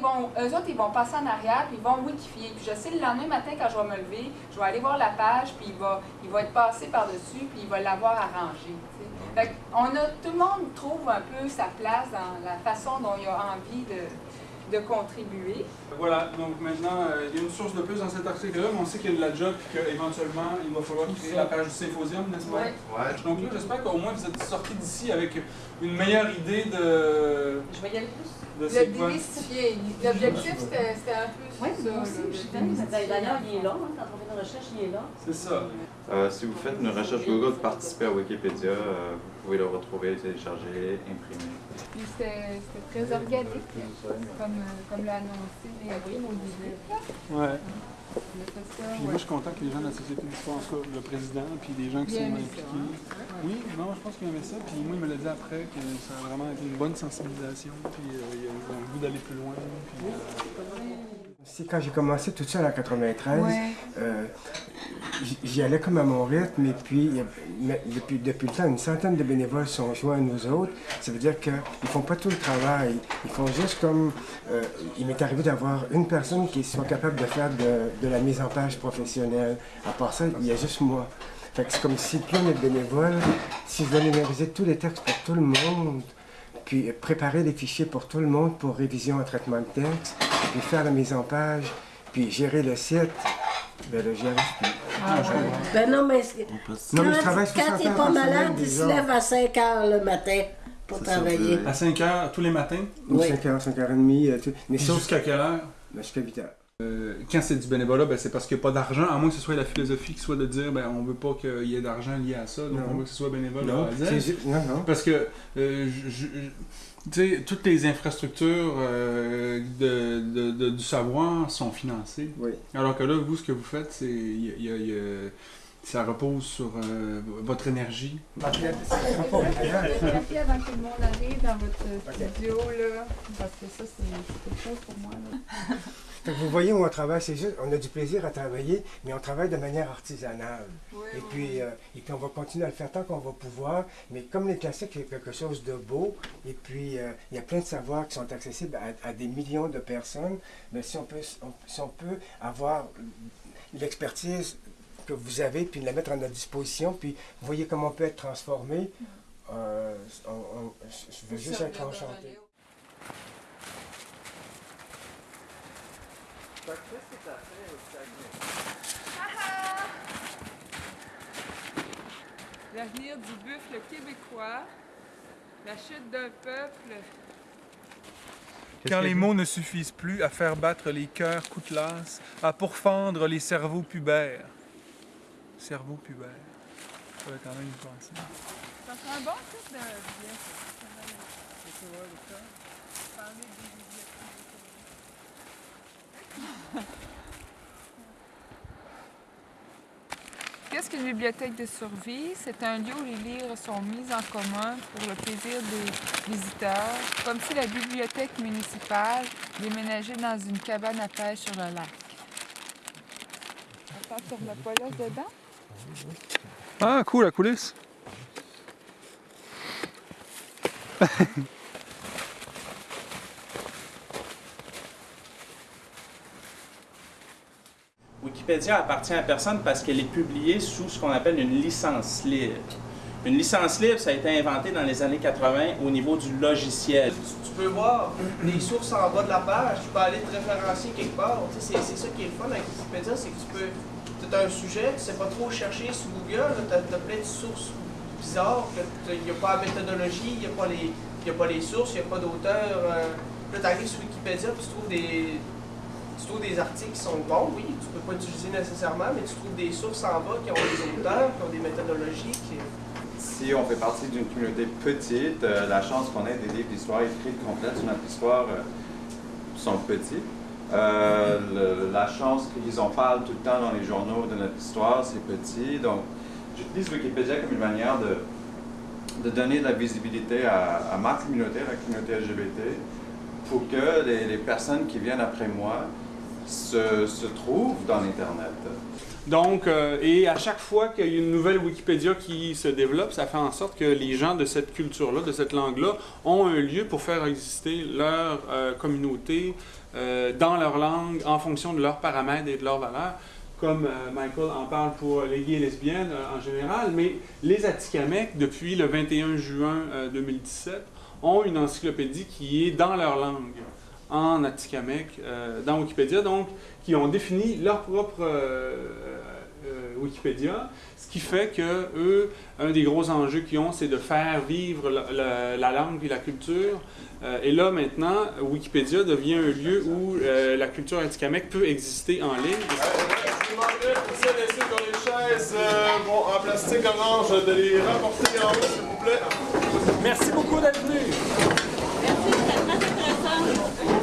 ils vont, eux autres, ils vont passer en arrière, puis ils vont wikifier. Puis je sais, le lendemain matin, quand je vais me lever, je vais aller voir la page, puis il va, il va être passé par-dessus, puis il va l'avoir arrangé. Fait on a, tout le monde trouve un peu sa place dans la façon dont il a envie de, de contribuer. Voilà, donc maintenant, euh, il y a une source de plus dans cet article-là, mais on sait qu'il y a de la job et qu'éventuellement, il va falloir créer la page du symposium, n'est-ce pas? Ouais. Donc là, j'espère qu'au moins vous êtes sortis d'ici avec une meilleure idée de... Je vais y aller plus. De Le démystifier. L'objectif, c'était un peu Oui, ça. moi aussi, je. D'ailleurs, il est là, hein, quand on fait une recherche, il est là. C'est ça. Euh, si vous faites une recherche Google, participez à Wikipédia, euh, vous pouvez le retrouver, télécharger, imprimer. Puis c'était très organique, comme, euh, comme l'a annoncé Léopold au début. Ouais. Puis moi, je suis content que les gens de la Société d'histoire, le président, puis les gens qui sont impliqués. hein? Oui, non, je pense qu'il aimait ça. Puis moi, il me l'a dit après que ça a vraiment été une bonne sensibilisation. Puis euh, il a eu le goût d'aller plus loin. Puis, euh, C'est quand j'ai commencé tout seul en 93, Ouais. euh, j'y allais comme à mon rythme et puis depuis, depuis le temps, une centaine de bénévoles sont joints à nous autres. Ça veut dire qu'ils ne font pas tout le travail. Ils font juste comme... euh, il m'est arrivé d'avoir une personne qui soit capable de faire de, de la mise en page professionnelle. À part ça, il y a juste moi. Fait que c'est comme si plus on est bénévole, si je dois numériser tous les textes pour tout le monde, puis préparer les fichiers pour tout le monde pour révision et traitement de texte, puis faire la mise en page, puis gérer le site, ben là, j'y arrive plus. Ben non, mais c'est- Non, mais je quand, travaille quand 60 t'es heures pas malade, tu se lèves à 5 heures le matin pour ça, travailler. à 5 heures tous les matins? Oui. 5h, 5h30, euh, tout. Mais sauf Jusqu'à quelle heure? ben, jusqu'à 8h. Euh, quand c'est du bénévolat, ben, c'est parce qu'il n'y a pas d'argent, à moins que ce soit la philosophie qui soit de dire ben, on veut pas qu'il y ait d'argent lié à ça, donc Non. on veut que ce soit bénévole Non, non, non. Parce que, euh, tu sais, toutes les infrastructures euh, de, de- de- du savoir sont financées. Oui. Alors que là, vous, ce que vous faites, c'est il y a- il y a- il y a- ça repose sur euh, votre énergie. C'est au village. Vérifiez avant que le monde arrive dans votre studio, là, parce que ça, c'est c'est quelque chose pour moi. Là. Fait que vous voyez où on travaille, c'est juste, on a du plaisir à travailler, mais on travaille de manière artisanale. Et puis, euh, et puis on va continuer à le faire tant qu'on va pouvoir. Mais comme les classiques, a quelque chose de beau. Et puis, euh, il y a plein de savoirs qui sont accessibles à, à des millions de personnes. Mais si on peut, on- si on peut avoir l'expertise que vous avez, puis la mettre à notre disposition, puis vous voyez comment on peut être transformé, euh, on- on- je veux juste être enchanté. L'avenir du buffle québécois, la chute d'un peuple. Quand les mots ne suffisent plus à faire battre les cœurs coutelas, à pourfendre les cerveaux pubères. Cerveau pubère. Ça va quand même penser. Ça fait un bon titre de bien. Parler des bibliothèques. Qu'est-ce qu'une bibliothèque de survie? C'est un lieu où les livres sont mis en commun pour le plaisir des visiteurs, comme si la bibliothèque municipale déménageait dans une cabane à pêche sur le lac. Attends, sur le pas là dedans? Ah, cool, la coulisse. Wikipédia appartient à personne parce qu'elle est publiée sous ce qu'on appelle une licence libre. Une licence libre, ça a été inventé dans les années 80 au niveau du logiciel. Tu peux voir les sources en bas de la page, tu peux aller te référencier quelque part. Tu sais, C'est c'est ça qui est le fun avec Wikipédia, c'est que tu peux. As un sujet, tu sais pas trop chercher sur Google, tu as, plein de sources bizarres, il n'y a pas la méthodologie, il n'y a, pas les- a pas les sources, il n'y a pas d'auteur. euh. Là, tu arrives sur Wikipédia puis tu trouves des. Tu trouves des articles qui sont bons, oui, tu peux pas utiliser nécessairement, mais tu trouves des sources en bas qui ont des auteurs, qui ont des méthodologies. Si on fait partie d'une communauté petite, euh, la chance qu'on ait des livres d'histoire écrits complètes sur notre histoire euh, sont petits. Euh, la chance qu'ils en parlent tout le temps dans les journaux de notre histoire, c'est petit. Donc, j'utilise Wikipédia comme une manière de, donner de la visibilité à, ma communauté, la communauté LGBT, pour que les personnes qui viennent après moi se, se trouvent dans l'Internet. Donc, euh, et à chaque fois qu'il y a une nouvelle Wikipédia qui se développe, ça fait en sorte que les gens de cette culture-là, de cette langue-là, ont un lieu pour faire exister leur euh, communauté euh, dans leur langue en fonction de leurs paramètres et de leurs valeurs, comme Michael en parle pour les gays et lesbiennes en général. Mais les Atikamekw, depuis le 21 juin euh, 2017, ont une encyclopédie qui est dans leur langue, en Atikamekw, euh, dans Wikipédia, donc qui ont défini leur propre euh, euh, Wikipédia, ce qui fait que eux, un des gros enjeux qu'ils ont, c'est de faire vivre la, la- la langue et la culture. Euh, et là, maintenant, Wikipédia devient un lieu où euh, la culture atikamekw peut exister en ligne. Je vous demanderais pour celles et ceux qui ont les chaises bon, en plastique orange de les rapporter en haut, s'il vous plaît. Merci beaucoup d'être venu. Merci, c'était très intéressant.